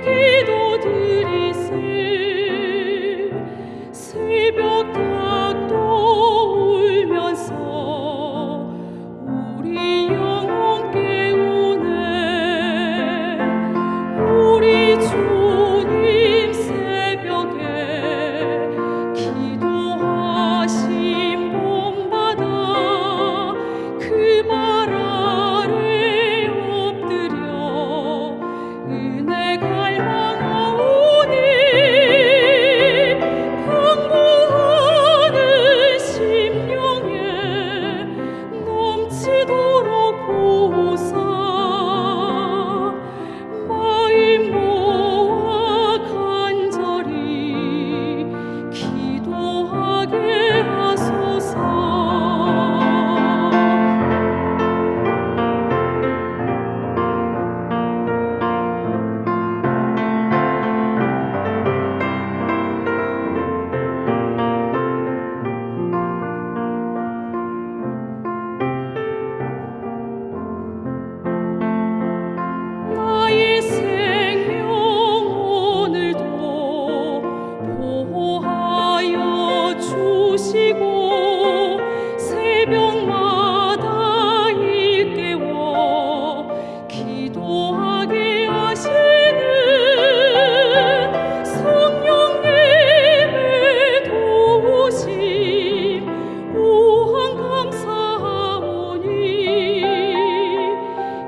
기도 드리세. 새벽